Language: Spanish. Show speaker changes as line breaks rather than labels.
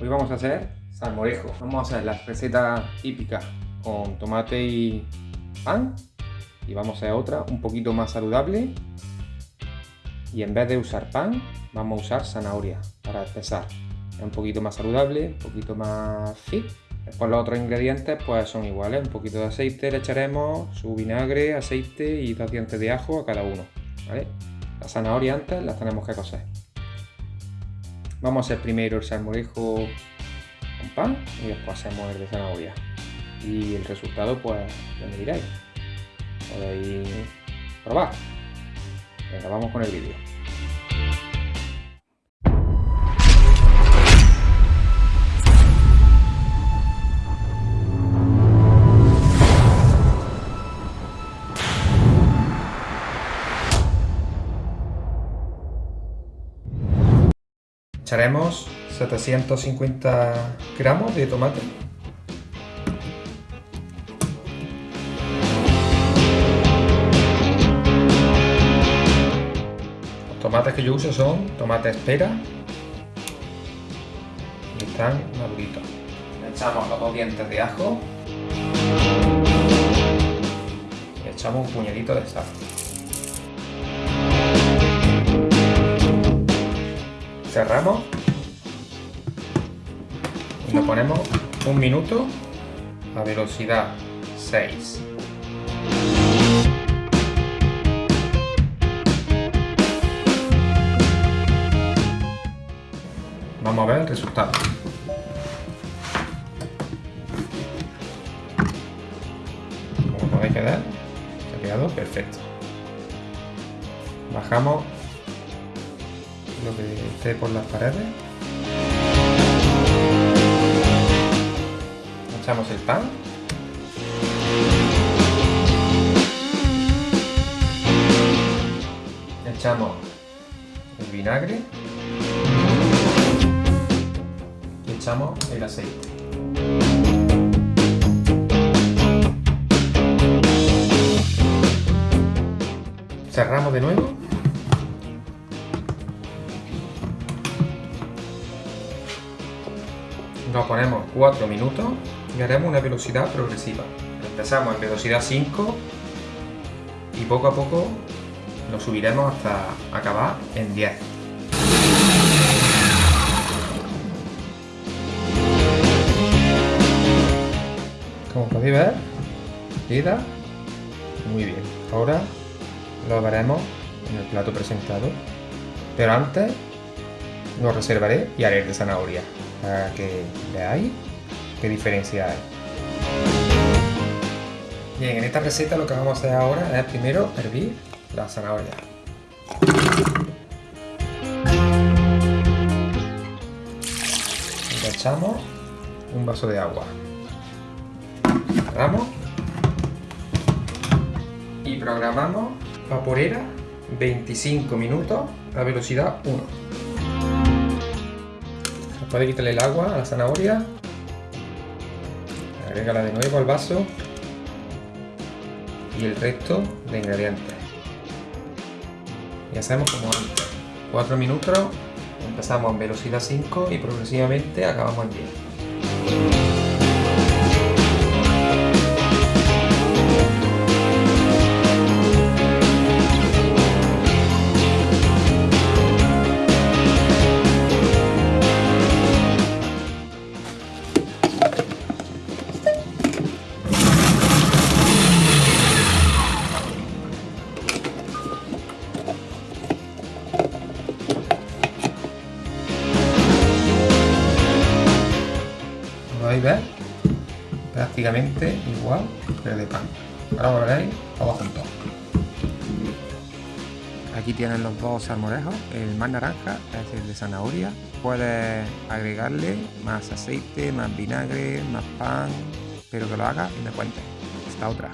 Hoy vamos a hacer salmorejo. Vamos a hacer la receta típica con tomate y pan. Y vamos a hacer otra un poquito más saludable. Y en vez de usar pan, vamos a usar zanahoria para empezar. Es un poquito más saludable, un poquito más fit. Después los otros ingredientes pues son iguales. Un poquito de aceite le echaremos, su vinagre, aceite y dos dientes de ajo a cada uno. ¿vale? La zanahoria antes las tenemos que cocer. Vamos a hacer primero el salmorejo con pan y después hacemos el de zanahoria. Y el resultado pues ya me diréis. Podéis probar. Venga, vamos con el vídeo. Echaremos 750 gramos de tomate. Los tomates que yo uso son tomates espera y están maduritos. Echamos los dos dientes de ajo y echamos un puñadito de sal. Cerramos. Y lo ponemos un minuto a velocidad 6 vamos a ver el resultado. Como podéis quedar ha quedado perfecto. Bajamos lo que esté por las paredes. Echamos el pan. Echamos el vinagre. Y echamos el aceite. Cerramos de nuevo nos ponemos 4 minutos y haremos una velocidad progresiva. Empezamos en velocidad 5 y poco a poco lo subiremos hasta acabar en 10. Como podéis ver, queda muy bien. Ahora lo veremos en el plato presentado, pero antes lo reservaré y haré de zanahoria para que veáis qué diferencia hay. Bien, en esta receta lo que vamos a hacer ahora es primero hervir la zanahoria. Le echamos un vaso de agua. Cerramos y programamos vaporera 25 minutos a velocidad 1. Puede quitarle el agua a la zanahoria. Agrégala de nuevo al vaso. Y el resto de ingredientes. Y hacemos como antes. 4 minutos. Empezamos en velocidad 5 y progresivamente acabamos en 10. Ver, prácticamente igual que el de pan. Ahora lo veréis todo junto. Aquí tienen los dos salmorejos, el más naranja es el de zanahoria. Puedes agregarle más aceite, más vinagre, más pan, pero que lo hagas y me cuentes. Esta otra.